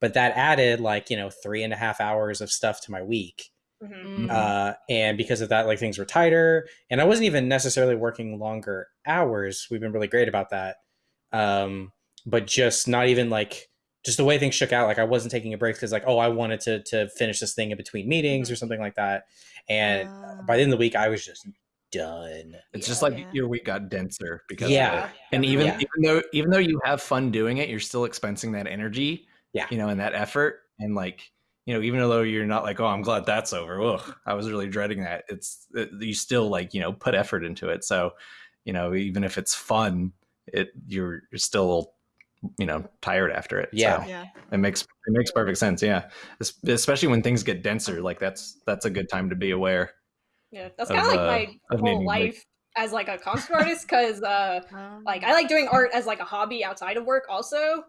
but that added like you know three and a half hours of stuff to my week Mhm. Mm. uh, and because of that like things were tighter and i wasn't even necessarily working longer hours we've been really great about that um, but just not even like just the way things shook out like i wasn't taking a break because like oh i wanted to to finish this thing in between meetings or something like that and Ah. by the end of the week i was just done It's just like Yeah. your week got denser because Yeah. of it. And even Yeah. even though even though you have fun doing it, you're still expensing that energy. Yeah. You know, and that effort. And like, you know, even though you're not like, oh, I'm glad that's over. Ugh, I was really dreading that. It's it, you still like, you know, put effort into it. So, you know, even if it's fun, it you're you're still, you know, tired after it. Yeah. So Yeah. it makes it makes perfect sense. Yeah. Especially when things get denser. Like that's that's a good time to be aware. Yeah, that's kind of like uh, my of whole meaning, like- life as like a concept artist because uh, like I like doing art as like a hobby outside of work also.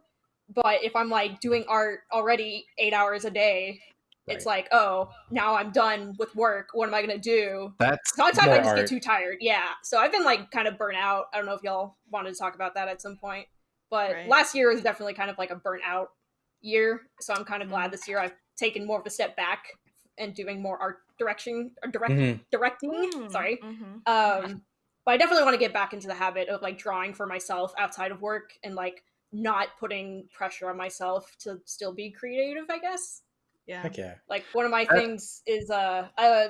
But if I'm like doing art already eight hours a day, it's like, oh, now I'm done with work. What am I gonna do? That's Sometimes More I just art. get too tired. Yeah. So I've been like kind of burnt out. I don't know if y'all wanted to talk about that at some point. But Right. last year was definitely kind of like a burnt out year. So I'm kind of Mhm. glad this year I've taken more of a step back and doing more art direction or direct Mhm. directing. Mm, Sorry. mhm. Um but I definitely want to get back into the habit of like drawing for myself outside of work and like not putting pressure on myself to still be creative, I guess Yeah. Heck yeah. like one of my That- things is uh, uh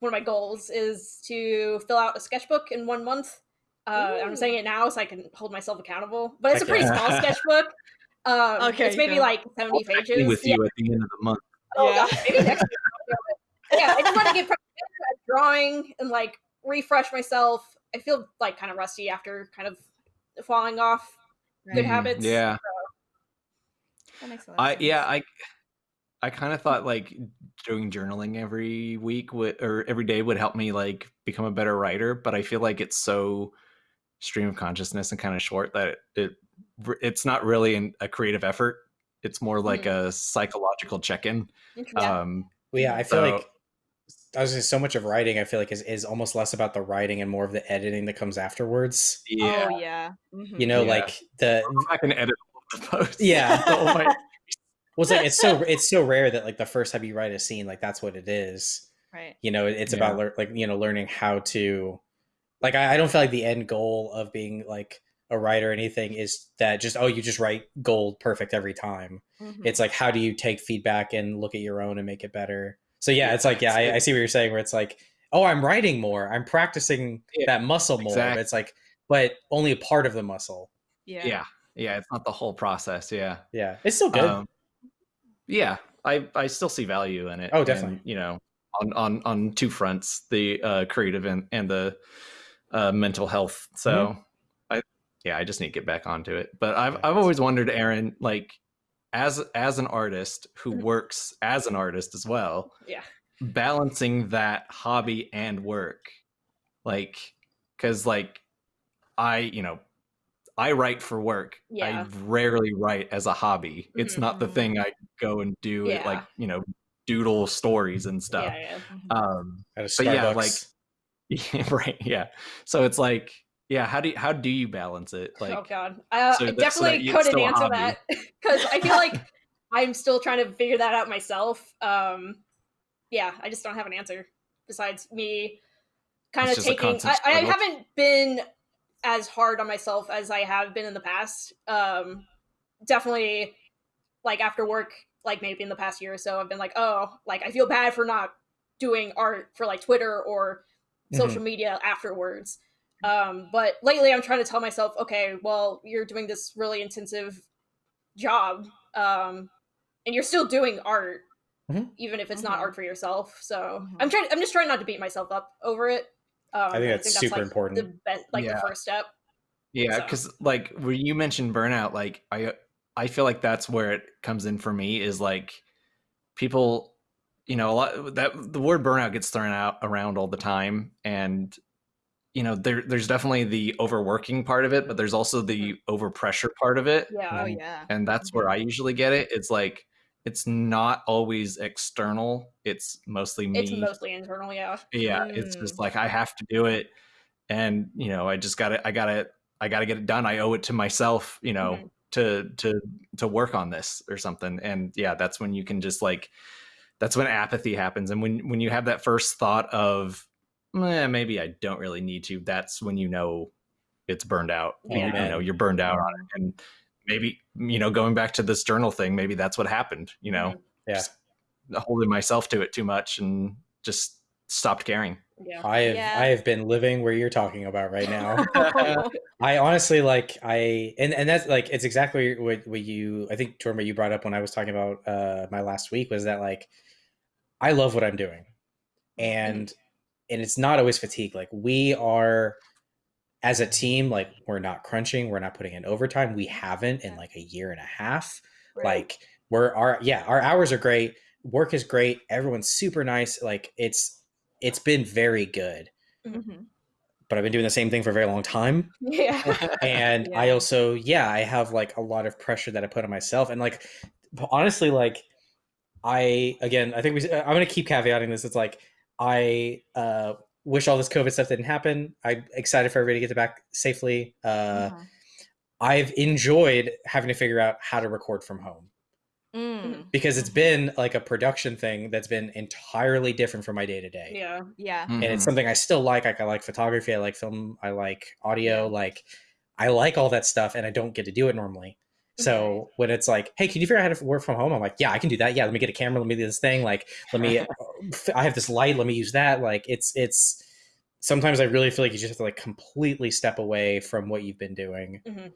one of my goals is to fill out a sketchbook in one month uh i'm saying it now so i can hold myself accountable but it's a pretty yeah. small sketchbook um Okay, it's maybe go. like 70 I'll pages with yeah, you at the end of the month. oh Yeah. gosh, maybe next week I'll do it. Yeah i just want to get practice drawing and like refresh myself i feel like kind of rusty after kind of falling off good Right. habits Yeah, That makes a lot of I yeah I I kind of thought like doing journaling every week would or every day would help me like become a better writer, but I feel like it's so stream of consciousness and kind of short that it it's not really an, a creative effort. It's more like a psychological check-in. yeah. Um, Well, yeah, I feel So- like I was gonna so much of writing. I feel like is, is almost less about the writing and more of the editing that comes afterwards. yeah, Oh yeah. Mhm. You know, Yeah. like the I can edit all of the posts. Yeah. Oh my- well, it's like it's so it's so rare that like the first time you write a scene, like that's what it is. Right. You know, it's Yeah. about lear- like you know learning how to like I, I don't feel like the end goal of being like a writer or anything is that just oh you just write gold perfect every time. Mhm. It's like how do you take feedback and look at your own and make it better. So yeah, Yeah, it's like yeah, I, I see what you're saying. Where it's like oh I'm writing more, I'm practicing Yeah, that muscle more. Exactly. it's like but only a part of the muscle. yeah. yeah, yeah. It's not the whole process. Yeah. Yeah, it's still good. Um, yeah, I I still see value in it. Oh, definitely. and, you know, on on on two fronts, the uh, creative and and the uh, mental health. So, Mm-hmm. I yeah, I just need to get back onto it. But I've Yeah, I've always wondered, Aaron, like as as an artist who Mhm. works as an artist as well, yeah balancing that hobby and work, like because like I you know. I write for work. Yeah. I rarely write as a hobby. It's not the Mhm. thing I go and do it like, you know, doodle stories and stuff. yeah yeah Mhm. Um At a but yeah, like- right, yeah. So it's like, yeah, how do you, how do you balance it? like oh god uh, so i so definitely it's couldn't answer hobby. that because i feel like i'm still trying to figure that out myself um yeah i just don't have an answer besides me kind It's of taking I, I haven't been as hard on myself as i have been in the past um definitely like after work like maybe in the past year or so i've been like oh like i feel bad for not doing art for like twitter or social media afterwards um but lately i'm trying to tell myself okay well you're doing this really intensive job um and you're still doing art Mhm. even if it's not Mhm. art for yourself so Mhm. i'm trying i'm just trying not to beat myself up over it um, I think and that's super like, important. the be- like Yeah. the first step yeah, so- because like when you mentioned burnout, like I I feel like that's where it comes in for me is like people you know a lot that the word burnout gets thrown out around all the time and you know there there's definitely the overworking part of it but there's also the overpressure part of it yeah Oh yeah. and that's where I usually get it. It's like it's not always external. It's mostly me. it's mostly internal yeah yeah, it's Mm. just like I have to do it, and you know I just got it I got it I got to get it done. I owe it to myself, you know, Mhm. to to to work on this or something. And yeah, that's when you can just like that's when apathy happens, and when when you have that first thought of eh, maybe I don't really need to. That's when you know it's burned out. You- You, know you're burned out on it, and maybe you know going back to this journal thing, maybe that's what happened. You know, Yeah. just holding myself to it too much and just stopped caring. yeah I have Yeah. I have been living where you're talking about right now. I honestly like I and and that's like it's exactly what what you I think Jordan what you brought up when I was talking about uh my last week was that like I love what I'm doing. And and it's not always fatigue. Like we are as a team like we're not crunching, we're not putting in overtime. We haven't in like a year and a half. Like we're our yeah, our hours are great. Work is great. Everyone's super nice. Like it's it's been very good. Mhm. But I've been doing the same thing for a very long time yeah and i also yeah i have like a lot of pressure that i put on myself and like honestly like I again, I think we. I'm to keep caveating this. It's like I uh, wish all this COVID stuff didn't happen. I'm excited for everybody to get back safely. Uh, Mhm. I've enjoyed having to figure out how to record from home Mm. because it's been like a production thing that's been entirely different from my day to day. yeah. Yeah. and it's something I still like. Like I like photography, I like film, I like audio, Yeah. like I like all that stuff, and I don't get to do it normally. So when it's like, hey, can you figure out how to work from home? I'm like, yeah, I can do that. Yeah, let me get a camera. Let me do this thing. Like, let me. I have this light. Let me use that. Like, it's it's. Sometimes I really feel like you just have to like completely step away from what you've been doing. Mhm.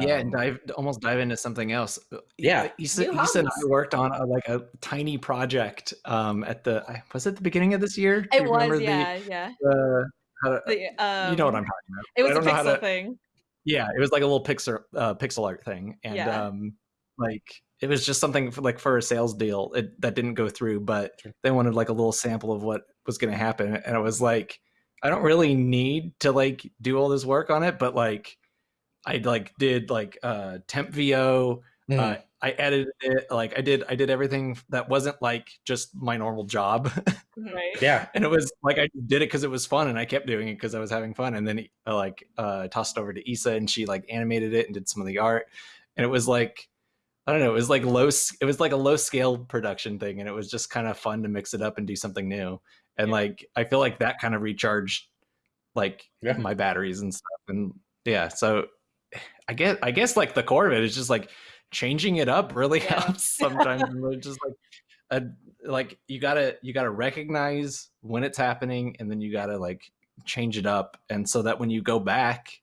yeah, Um, and dive almost dive into something else. Uh, Yeah. Issa, New Issa and I worked on a, like a tiny project um, at the I- was it the beginning of this year? Do It was, remember yeah, yeah. The, uh, to- The, um, you know what I'm talking about. It was I a don't know how pixel to- thing. Yeah, it was like a little pixel uh, pixel art thing, and Yeah. um, like it was just something for, like for a sales deal it, that didn't go through, but Sure. they wanted like a little sample of what was going to happen, and it was like I don't really need to like do all this work on it, but like I like did like uh temp VO, mm, uh, I edited it, like I did I did everything that wasn't like just my normal job. Right. yeah, and it was like I did it because it was fun, and I kept doing it because I was having fun. And then I like uh, tossed it over to Issa, and she like animated it and did some of the art. And it was like I don't know, it was like low, it was like a low scale production thing, and it was just kind of fun to mix it up and do something new. And Yeah. like I feel like that kind of recharged like Yeah. my batteries and stuff. And yeah, so I guess I guess like the core of it is just like changing it up really Yeah. helps sometimes. just like a, like you gotta you gotta recognize when it's happening and then you gotta like change it up and so that when you go back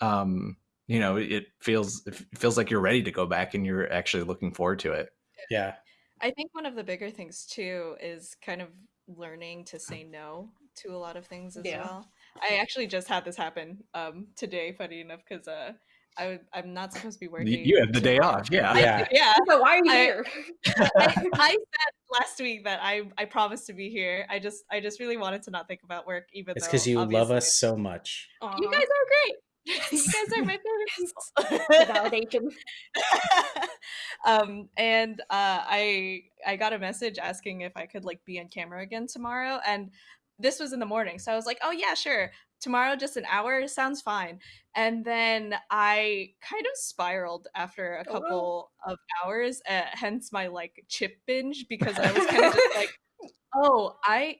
um you know it feels it feels like you're ready to go back and you're actually looking forward to it yeah, I think one of the bigger things too is kind of learning to say no to a lot of things as Yeah. well. I actually just had this happen um today, funny enough, because uh I, am not supposed to be you, working. you have the day off yeah I- Yeah. yeah. But why are you I- here? I, I said last week that I I promised to be here. I just I just really wanted to not think about work, even it's because you love us so much. You guys are great. You guys are my favorite people. validation. um and uh i i got a message asking if i could like be on camera again tomorrow and this was in the morning so i was like oh yeah sure tomorrow just an hour sounds fine and then i kind of spiraled after a Oh, couple of hours uh, hence my like chip binge because i was kind of just like oh i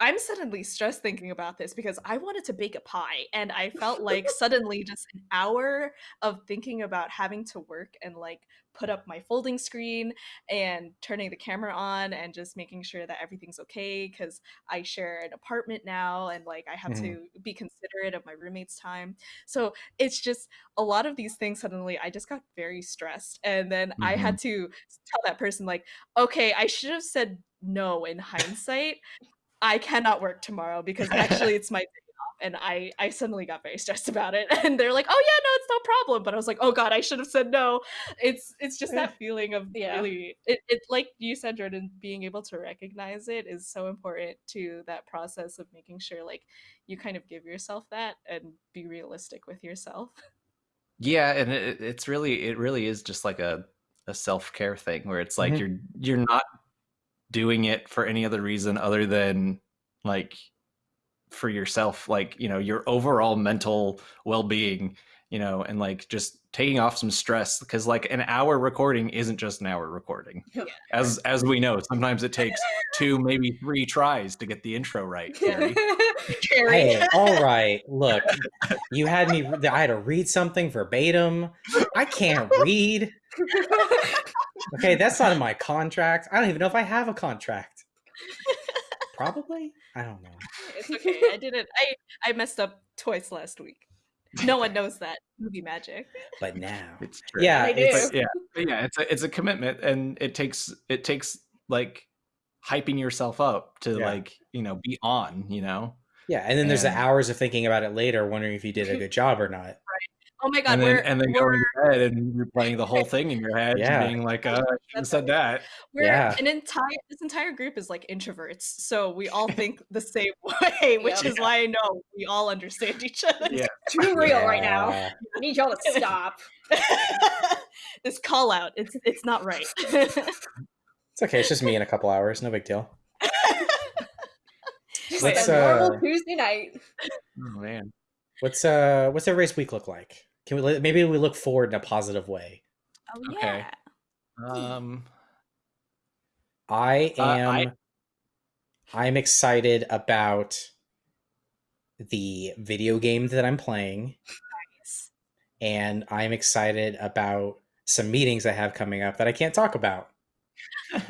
i'm suddenly stressed thinking about this because i wanted to bake a pie and i felt like suddenly just an hour of thinking about having to work and like put up my folding screen and turning the camera on and just making sure that everything's okay because I share an apartment now and like I have Mhm. to be considerate of my roommate's time. So it's just a lot of these things suddenly I just got very stressed. And then I had to tell that person, like, okay, I should have said no in hindsight. I cannot work tomorrow because actually it's my day off. And I, I suddenly got very stressed about it. And they're like, oh yeah, no, it's no problem. But I was like, oh God, I should have said no. It's it's just that feeling of Yeah. really it, it like you said, Jordan, being able to recognize it is so important to that process of making sure like you kind of give yourself that and be realistic with yourself. yeah and it, it's really it really is just like a, a self-care thing where it's like Mhm. you're you're not doing it for any other reason other than like for yourself like you know your overall mental well-being you know and like just taking off some stress because like an hour recording isn't just an hour recording Yeah. as as we know sometimes it takes two maybe three tries to get the intro right Carrie. Carrie. Hey, all right. Look, you had me. I had to read something verbatim. I can't read. Okay, that's not in my contract. I don't even know if I have a contract. Probably. I don't know. It's okay. I didn't I I messed up twice last week. No one knows that. Movie magic. But now, it's true. yeah, They it's do. yeah but yeah it's a it's a commitment and it takes it takes like hyping yourself up to Yeah. like you know be on you know yeah. And then there's the hours of thinking about it later, wondering if you did a good job or not. Oh my god, and we're then and then we're, going to bed and replaying the whole thing in your head Yeah. and being like uh, I shouldn't have said that we're Yeah. an entire this entire group is like introverts. So we all think the same way, which Yeah. is why I know we all understand each other. yeah Too real right now. I need y'all to stop. this call out, it's it's not right. It's okay. It's just me in a couple hours. No big deal. Just Let's, a normal uh, Tuesday night. Oh man. What's uh what's everybody's week look like? Can we maybe we look forward in a positive way? Oh Okay. yeah. Um. I Uh, am I- I... am excited about the video game that I'm playing Nice. and I'm excited about some meetings I have coming up that I can't talk about.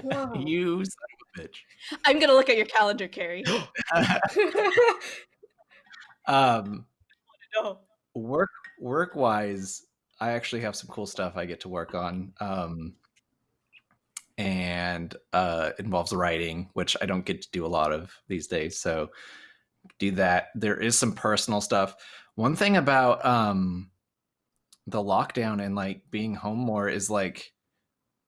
Whoa. you son of a I'm gonna look at your calendar, Carrie. um. no. work work wise i actually have some cool stuff i get to work on um and uh involves writing which i don't get to do a lot of these days so do that. There is some personal stuff. One thing about um the lockdown and like being home more is like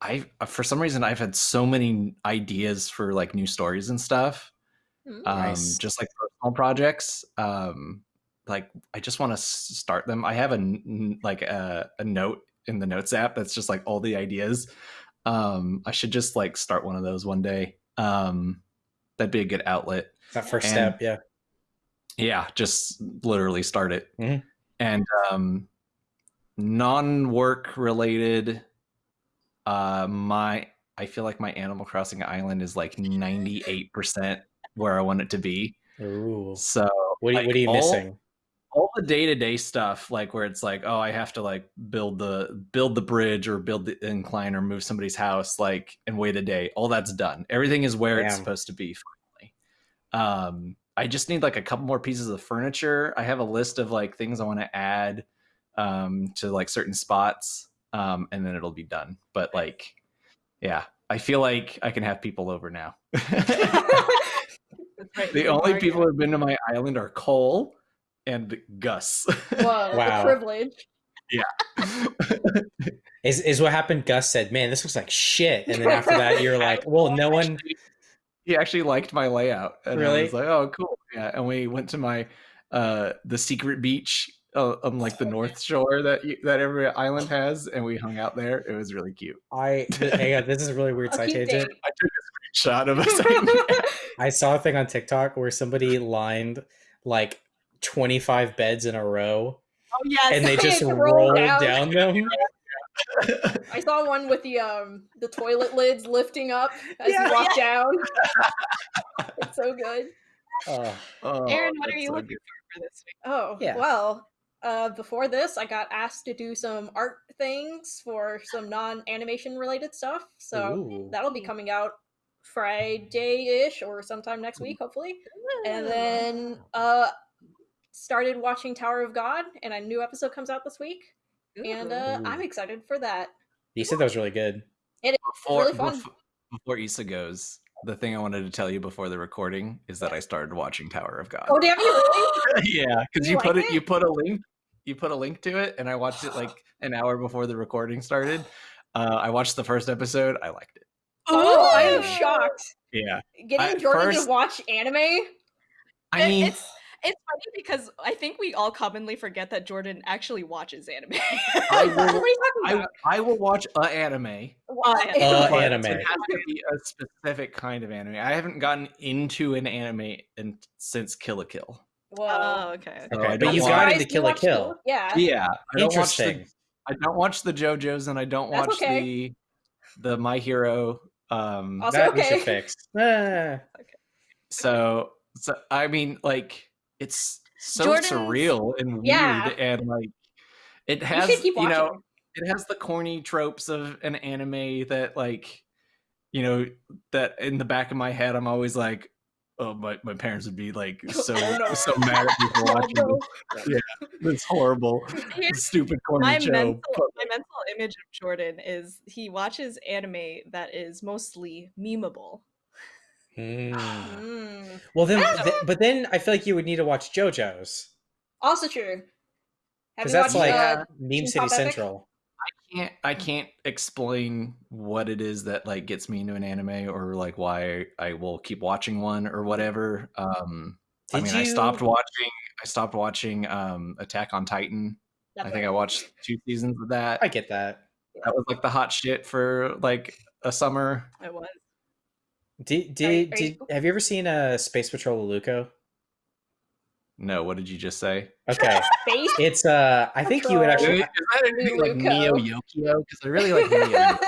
i for some reason i've had so many ideas for like new stories and stuff Mm. um just like personal projects um like i just want to start them i have a like a, a note in the notes app that's just like all the ideas um i should just like start one of those one day um that'd be a good outlet That first And- step, yeah. yeah just literally start it Mhm. and um non-work related uh my i feel like my animal crossing island is like 98% where i want it to be Ooh. so What, are- like, what are you all- missing? All the day-to-day stuff like where it's like oh i have to like build the build the bridge or build the incline or move somebody's house like and wait a day all that's done. Everything is where it's supposed to be finally. Um i just need like a couple more pieces of furniture. I have a list of like things i want to add um to like certain spots um and then it'll be done. But like yeah i feel like i can have people over now. Right. the only people who've been to my island are cole and gus Whoa, Wow. the privilege. Is is what happened? Gus said, "Man, this looks like shit," and then after that, you're like, "Well, no one." He actually liked my layout and I Really? was like oh cool yeah and we went to my uh the secret beach uh, on like the north shore that you, that every island has and we hung out there it was really cute I hang on, this is a really weird A side tangent. i took a screenshot of us I saw a thing on TikTok where somebody lined like 25 beds in a row, Oh yes. and they They just roll rolled down. down them. I saw one with the um the toilet lids lifting up as Yeah. you walk down. it's so good. Oh, Oh, Aaron, what are you so looking good. for for this week? Oh, Yeah. well. Uh, before this, I got asked to do some art things for some non-animation related stuff. So Ooh. that'll be coming out Friday-ish or sometime next week, hopefully. And then uh started watching Tower of God, and a new episode comes out this week. And uh, I'm excited for that. you said that was really good. before, really fun. before before Issa goes the thing I wanted to tell you before the recording is that I started watching Tower of God. Oh, damn you really? yeah, because You you, put like it, it? you put a link, you put a link to it, and I watched it like an hour before the recording started. Uh, I watched the first episode. I liked it. Oh, I am shocked. Yeah, Getting At Jordan first- to watch anime. I mean, it's it's funny because I think we all commonly forget that Jordan actually watches anime. I what are will, you talking I, about? I will watch a anime. Uh, Uh, anime. It has to be a specific kind of anime. I haven't gotten into an anime in, since Kill la Kill. Whoa. oh, okay. So Okay, I but you got into Kill a watched Kill. Yeah. Yeah, I don't watch the Interesting. I don't watch the JoJo's and I don't That's watch okay. the the My Hero. Um, Also that we should okay. fix. Ah. so so I mean, like it's so Jordan's- surreal and weird, Yeah. and like it has keep you know it has the corny tropes of an anime that like you know that in the back of my head I'm always like. Oh, my, my parents would be like so Oh, so mad at me for Oh, watching this, this horrible Here's stupid corny my show. mental my mental image of Jordan is he watches anime that is mostly memeable. Hmm. Mm. Well, then, th- but then I feel like you would need to watch JoJo's Also true. Have because you that's watched like uh, Meme City Pop Epic? Central. can't I can't explain what it is that like gets me into an anime or like why I will keep watching one or whatever. Um I Did mean I stopped watching I stopped watching um Attack on Titan. I think I watched two seasons of that. I get that. That was like the hot shit for like a summer. I was. Did, did, are did you- have you ever seen a Space Patrol Luluco? No, what did you just say? Okay, Space. it's uh, I think you would Patrol. Is actually. that anything like Neo Yokio? Because I really like Neo.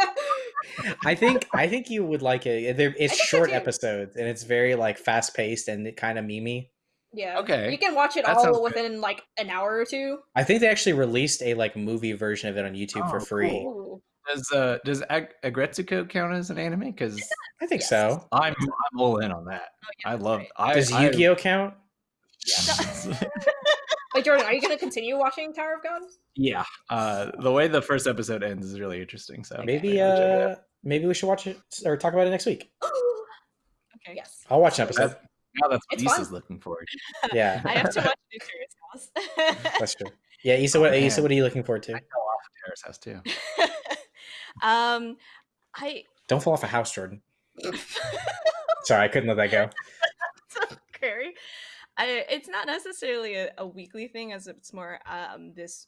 I think I think you would like it. They're, it's short episodes and it's very like fast paced and it kind of memey. yeah. Okay. You can watch it That sounds all good. within like an hour or two. I think they actually released a like movie version of it on YouTube for Oh, free. Ooh. Does uh does Ag- Aggretsuko count as an anime? Because I think Yes. so. I'm I'm all in on that. Oh, yeah, I love. right. I, Does I- Yu-Gi-Oh count? Yeah. Wait, Jordan, are you gonna continue watching Tower of God? yeah. Uh, the way the first episode ends is really interesting. So Maybe I'll check it out. uh maybe we should watch it or talk about it next week. Okay. yes. I'll watch an episode. now that's what It's. Issa's looking forward. Yeah, I have to watch New Terrace House. that's true. Yeah, Issa, what Oh, Issa, what are you looking forward to? I to? fell off of Terrace House too. Um, I Don't fall off a house, Jordan. Sorry, I couldn't let that go. so scary. I, it's not necessarily a, a weekly thing, as it's more um this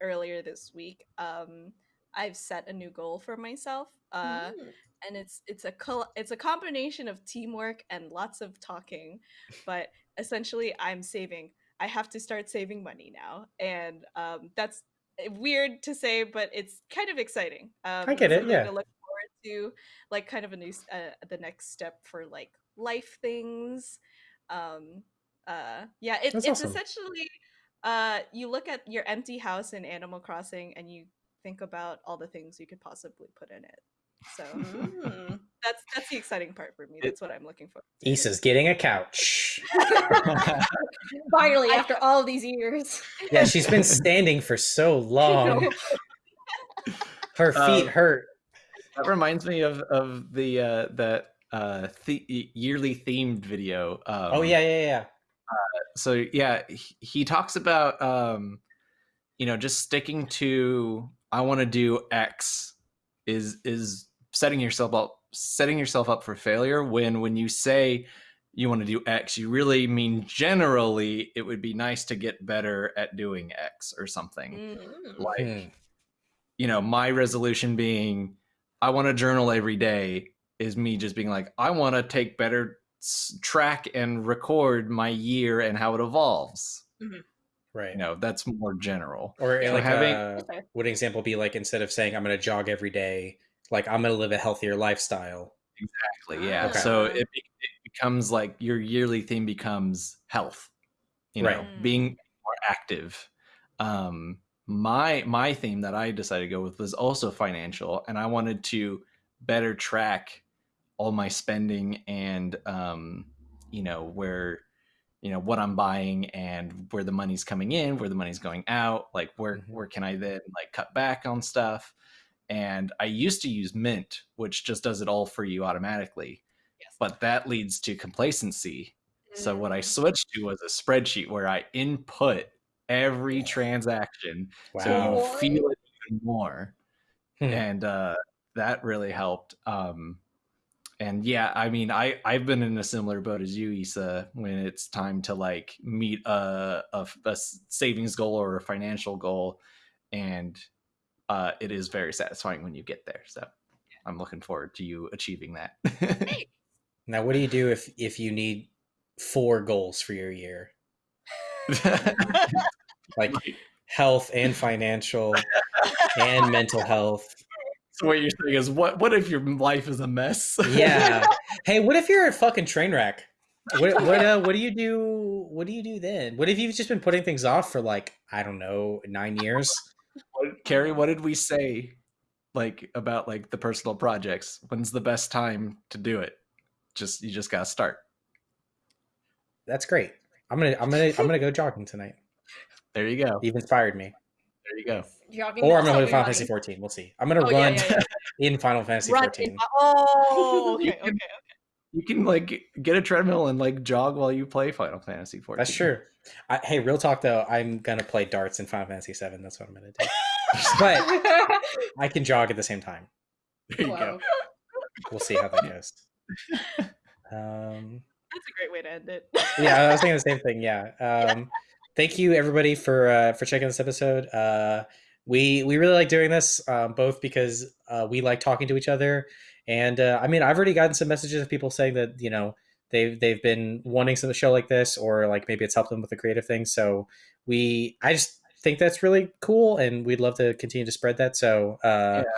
earlier this week. Um, I've set a new goal for myself. Uh, Mm. and it's it's a col- it's a combination of teamwork and lots of talking but essentially i'm saving i have to start saving money now and um, that's weird to say but it's kind of exciting um, I get it, yeah. to look forward to like kind of a new uh, the next step for like life things um uh yeah it, it's awesome. essentially uh you look at your empty house in animal crossing and you think about all the things you could possibly put in it so Mm. That's that's the exciting part for me. That's what I'm looking for. to. Issa's getting a couch. Finally, I- after all these years. Yeah, she's been standing for so long. Her feet Um, hurt. That reminds me of of the uh, that uh, the- yearly themed video. Um, oh yeah, yeah, yeah. so yeah he, he talks about um you know just sticking to i want to do x is is setting yourself up setting yourself up for failure when when you say you want to do x you really mean generally it would be nice to get better at doing x or something Mm. like Hmm. you know my resolution being i want to journal every day is me just being like i want to take better s- track and record my year and how it evolves Right. you know that's more general Or Yeah. like having- uh, Okay. would an example be like instead of saying I'm going to jog every day, like I'm going to live a healthier lifestyle. exactly yeah Okay. so it, it becomes like your yearly theme becomes health you know Right. being more active um my my theme that i decided to go with was also financial and i wanted to better track all my spending and um you know where you know what i'm buying and where the money's coming in where the money's going out like where Mhm. where can i then like cut back on stuff and i used to use mint which just does it all for you automatically Yes. but that leads to complacency so what i Mm. switched to was a spreadsheet where i input every transaction so you feel it even more Hmm. and uh that really helped um and yeah i mean i i've been in a similar boat as you issa when it's time to like meet a a savings goal or a financial goal and uh it is very satisfying when you get there so i'm looking forward to you achieving that Now, what do you do if if you need four goals for your year, like health and financial and mental health? so what you're saying is what what if your life is a mess Yeah. hey, what if you're a fucking train wreck? What what uh, what do you do? What do you do then? What if you've just been putting things off for like I don't know nine years? What- Carrie, what did uh, we say like about like the personal projects? When's the best time to do it? Just you just gotta start. That's great. I'm gonna I'm gonna I'm gonna go jogging tonight. There you go. You've inspired me. There you go. Jogging Or I'm gonna play help Final Fantasy 14. We'll see. I'm gonna Oh, run yeah, yeah. in Final Fantasy Run 14. in- oh, You okay, okay. You can like get a treadmill and like jog while you play Final Fantasy 14. That's true. I, hey, real talk though, I'm gonna play darts in Final Fantasy 7. That's what I'm gonna do. but I can jog at the same time. There you Wow. go. We'll see how that goes. Um, That's a great way to end it. yeah, I was thinking the same thing. Yeah. Um, thank you everybody for uh, for checking this episode. Uh, we we really like doing this, um, both because uh, we like talking to each other, And uh, I mean, I've already gotten some messages of people saying that you know they've they've been wanting some show like this, or like maybe it's helped them with a creative thing. So we, I just think that's really cool, and we'd love to continue to spread that. So uh, Yeah.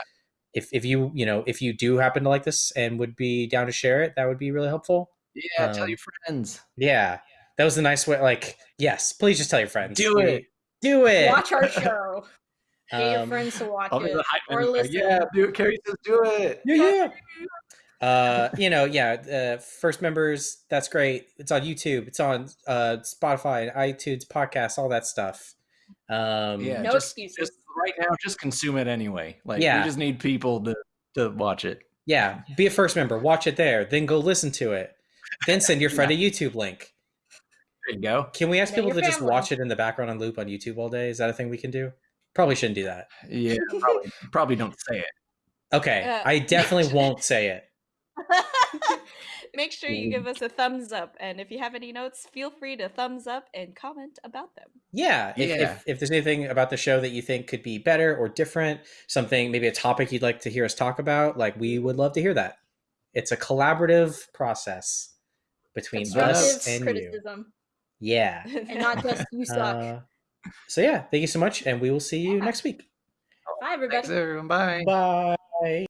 if if you you know if you do happen to like this and would be down to share it, that would be really helpful. Yeah, tell Um, your friends. Yeah, that was a nice way. Like, yes, please just tell your friends. Do We- it. Do it. Watch our show. Get your Um, friends to watch it or listen. Yeah, do it. Carrie says do it. Yeah, yeah. Uh, you know, yeah. Uh, first members, that's great. It's on YouTube. It's on uh, Spotify, and iTunes, podcasts, all that stuff. Um, Yeah, No just, excuses. Just right now, just consume it anyway. Like Yeah. we just need people to to watch it. yeah. Be a first member. Watch it there. Then go listen to it. Then send your friend a YouTube link. There you go. Can we ask Know people your to just watch it in the background on loop on YouTube all day? Is that a thing we can do? Probably shouldn't do that. Yeah, probably, probably don't say it. Okay, Yeah. I definitely won't say it. Make sure you give us a thumbs up, and if you have any notes, feel free to thumbs up and comment about them. Yeah. If, Yeah. If, if there's anything about the show that you think could be better or different, something, maybe a topic you'd like to hear us talk about, like we would love to hear that. It's a collaborative process between us Constructive and you. Yeah. And not just you suck. Uh, so, yeah, thank you so much. And we will see you Yeah. next week. Bye, everybody. Thanks, everyone. Bye. Bye.